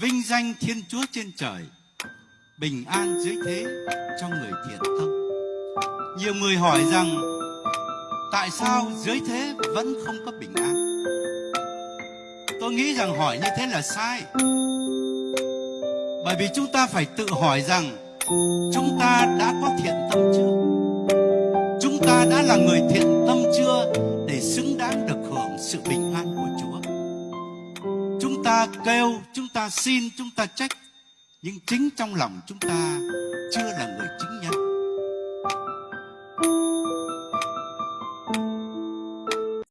vinh danh Thiên Chúa trên trời, bình an dưới thế cho người thiện tâm. Nhiều người hỏi rằng tại sao dưới thế vẫn không có bình an? Tôi nghĩ rằng hỏi như thế là sai. Bởi vì chúng ta phải tự hỏi rằng chúng ta đã có thiện tâm chưa? Chúng ta đã là người thiện tâm chưa để xứng đáng được hưởng sự bình an của Chúa? Chúng ta kêu, chúng ta xin, chúng ta trách, nhưng chính trong lòng chúng ta chưa là người chứng nhân.